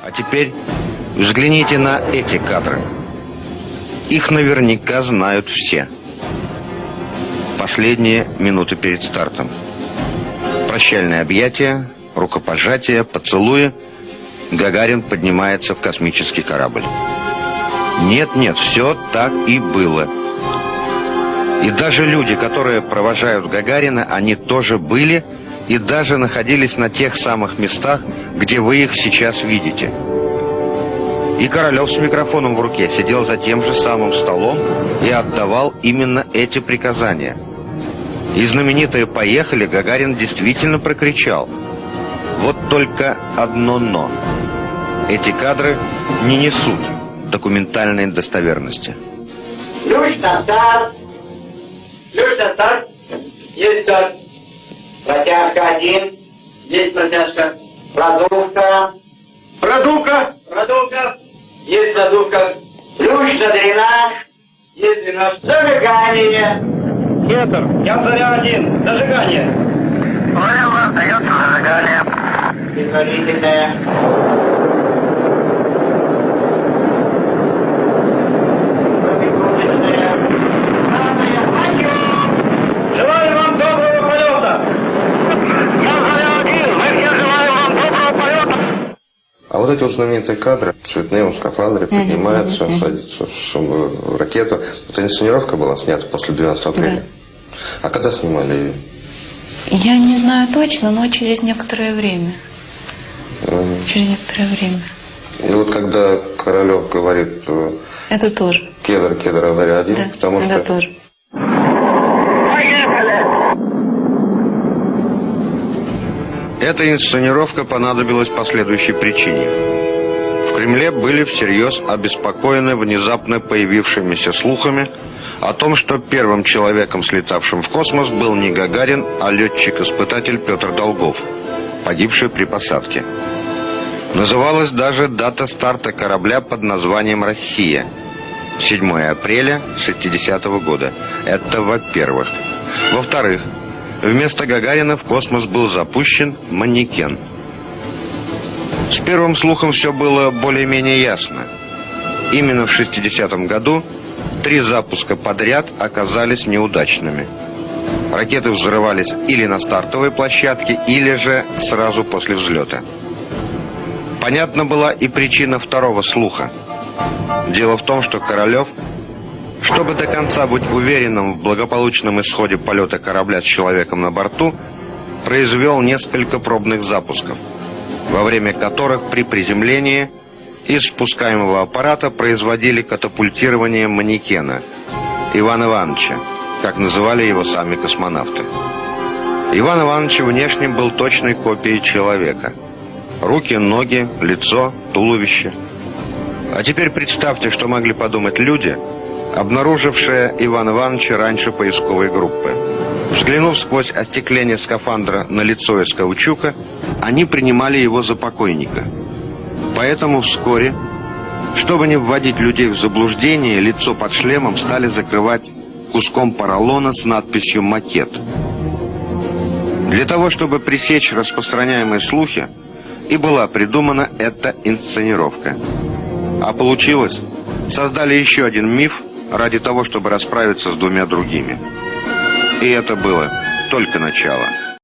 А теперь взгляните на эти кадры. Их наверняка знают все. Последние минуты перед стартом. Прощальное объятие, рукопожатие, поцелуи. Гагарин поднимается в космический корабль. Нет, нет, все так и было. И даже люди, которые провожают Гагарина, они тоже были и даже находились на тех самых местах, где вы их сейчас видите. И Королев с микрофоном в руке сидел за тем же самым столом и отдавал именно эти приказания. И знаменитые «Поехали» Гагарин действительно прокричал. Вот только одно «но». Эти кадры не несут документальной достоверности. Старт. Ключ на старт. Есть старт. Протяжка один. Есть протяжка. Продувка. Продувка. Продувка. Есть продувка. Ключ на дренаж. Есть дренаж. Зажигание. Кетр. Я заря один. Зажигание. Понял, остается зажигание. Предварительное. Желаю вам доброго полета! Я заря один. Мы все желаем вам доброго полета. А вот эти вот знаменитые кадры, цветные, он в скафандре поднимается, садится в, сам- в ракету. Это инсценировка была снята после 12 апреля. А когда снимали ее? Я не знаю точно, но через некоторое время. М, Через некоторое время. И вот когда Королев говорит э, Это тоже. кедр, кедр, а заря один, Да, потому это что тоже. Поехали. Эта инсценировка понадобилась по следующей причине. В Кремле были всерьез обеспокоены внезапно появившимися слухами о том, что первым человеком, слетавшим в космос, был не Гагарин, а летчик-испытатель Петр Долгов, погибший при посадке. Называлась даже дата старта корабля под названием «Россия» – 7 апреля 60 года. Это во-первых. Во-вторых, вместо Гагарина в космос был запущен манекен. С первым слухом все было более-менее ясно. Именно в 60-м году три запуска подряд оказались неудачными. Ракеты взрывались или на стартовой площадке, или же сразу после взлета. Понятна была и причина второго слуха. Дело в том, что Королев, чтобы до конца быть уверенным в благополучном исходе полета корабля с человеком на борту, произвел несколько пробных запусков, во время которых при приземлении из спускаемого аппарата производили катапультирование манекена Ивана Ивановича, как называли его сами космонавты. Иван Иванович внешне был точной копией человека. Руки, ноги, лицо, туловище. А теперь представьте, что могли подумать люди, обнаружившие Ивана Ивановича раньше поисковой группы. Взглянув сквозь остекление скафандра на лицо из они принимали его за покойника. Поэтому вскоре, чтобы не вводить людей в заблуждение, лицо под шлемом стали закрывать куском поролона с надписью «Макет». Для того, чтобы пресечь распространяемые слухи, и была придумана эта инсценировка. А получилось, создали еще один миф ради того, чтобы расправиться с двумя другими. И это было только начало.